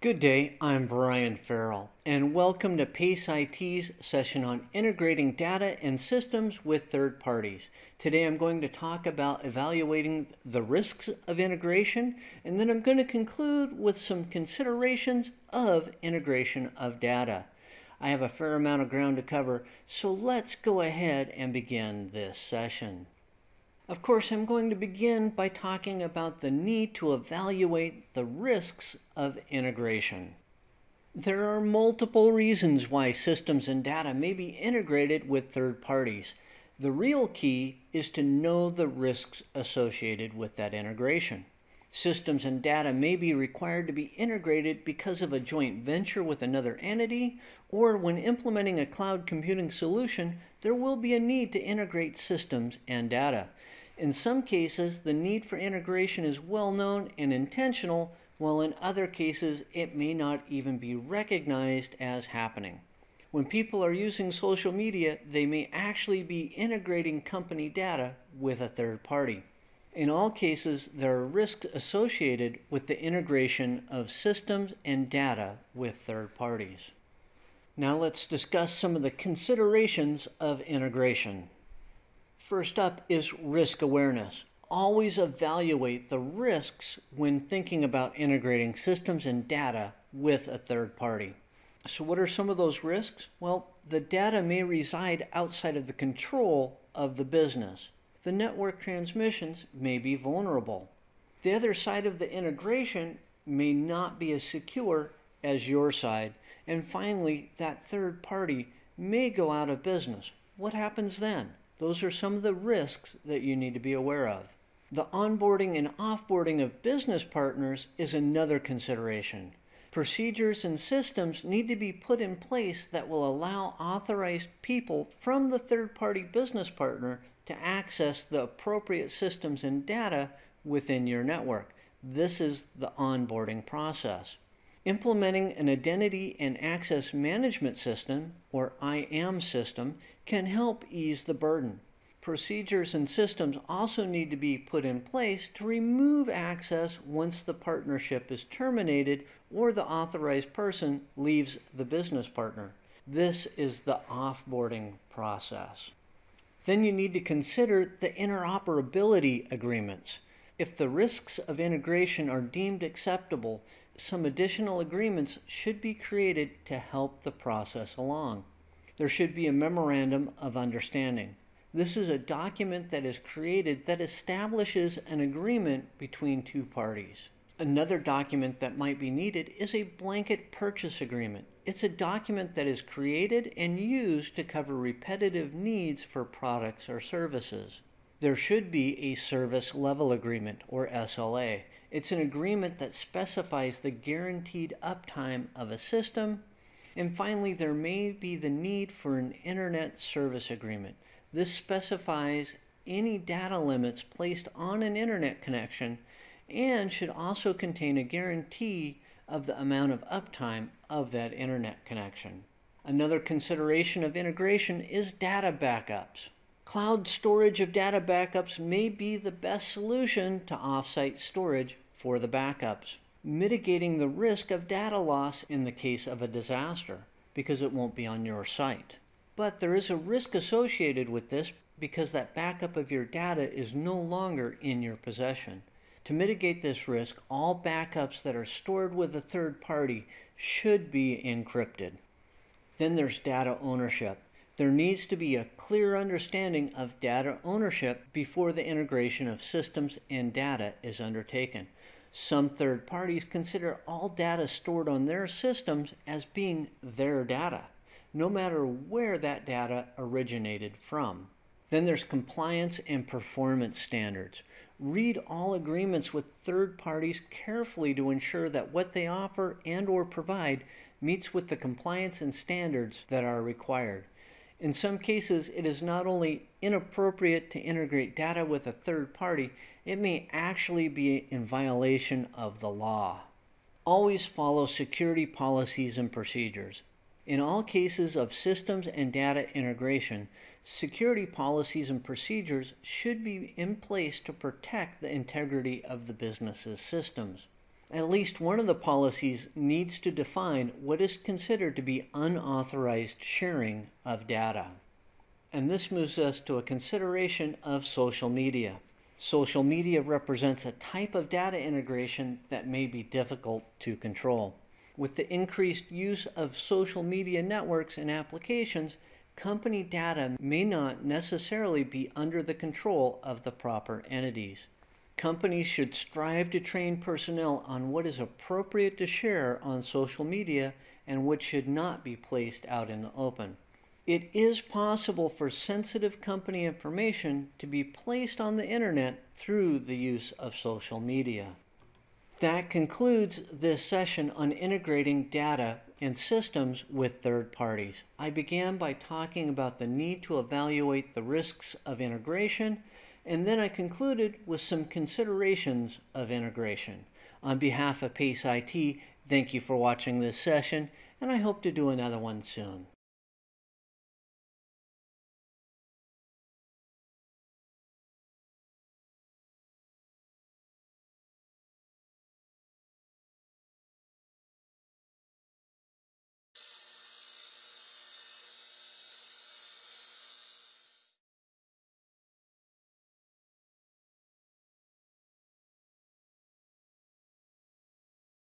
Good day, I'm Brian Farrell, and welcome to PACE IT's session on integrating data and systems with third parties. Today I'm going to talk about evaluating the risks of integration, and then I'm going to conclude with some considerations of integration of data. I have a fair amount of ground to cover, so let's go ahead and begin this session. Of course, I'm going to begin by talking about the need to evaluate the risks of integration. There are multiple reasons why systems and data may be integrated with third parties. The real key is to know the risks associated with that integration. Systems and data may be required to be integrated because of a joint venture with another entity, or when implementing a cloud computing solution, there will be a need to integrate systems and data. In some cases, the need for integration is well known and intentional, while in other cases, it may not even be recognized as happening. When people are using social media, they may actually be integrating company data with a third party. In all cases, there are risks associated with the integration of systems and data with third parties. Now let's discuss some of the considerations of integration. First up is risk awareness. Always evaluate the risks when thinking about integrating systems and data with a third party. So what are some of those risks? Well, the data may reside outside of the control of the business. The network transmissions may be vulnerable. The other side of the integration may not be as secure as your side. And finally, that third party may go out of business. What happens then? Those are some of the risks that you need to be aware of. The onboarding and offboarding of business partners is another consideration. Procedures and systems need to be put in place that will allow authorized people from the third-party business partner to access the appropriate systems and data within your network. This is the onboarding process. Implementing an Identity and Access Management System, or IAM system, can help ease the burden. Procedures and systems also need to be put in place to remove access once the partnership is terminated or the authorized person leaves the business partner. This is the offboarding process. Then you need to consider the interoperability agreements. If the risks of integration are deemed acceptable, some additional agreements should be created to help the process along. There should be a memorandum of understanding. This is a document that is created that establishes an agreement between two parties. Another document that might be needed is a blanket purchase agreement. It's a document that is created and used to cover repetitive needs for products or services. There should be a service level agreement or SLA. It's an agreement that specifies the guaranteed uptime of a system. And finally, there may be the need for an internet service agreement. This specifies any data limits placed on an internet connection and should also contain a guarantee of the amount of uptime of that internet connection. Another consideration of integration is data backups. Cloud storage of data backups may be the best solution to offsite storage for the backups, mitigating the risk of data loss in the case of a disaster because it won't be on your site. But there is a risk associated with this because that backup of your data is no longer in your possession. To mitigate this risk, all backups that are stored with a third party should be encrypted. Then there's data ownership. There needs to be a clear understanding of data ownership before the integration of systems and data is undertaken. Some third parties consider all data stored on their systems as being their data, no matter where that data originated from. Then there's compliance and performance standards. Read all agreements with third parties carefully to ensure that what they offer and or provide meets with the compliance and standards that are required. In some cases, it is not only inappropriate to integrate data with a third party, it may actually be in violation of the law. Always follow security policies and procedures. In all cases of systems and data integration, security policies and procedures should be in place to protect the integrity of the business's systems. At least one of the policies needs to define what is considered to be unauthorized sharing of data. And this moves us to a consideration of social media. Social media represents a type of data integration that may be difficult to control. With the increased use of social media networks and applications, company data may not necessarily be under the control of the proper entities. Companies should strive to train personnel on what is appropriate to share on social media and what should not be placed out in the open. It is possible for sensitive company information to be placed on the internet through the use of social media. That concludes this session on integrating data and systems with third parties. I began by talking about the need to evaluate the risks of integration, and then I concluded with some considerations of integration. On behalf of PACE IT, thank you for watching this session, and I hope to do another one soon.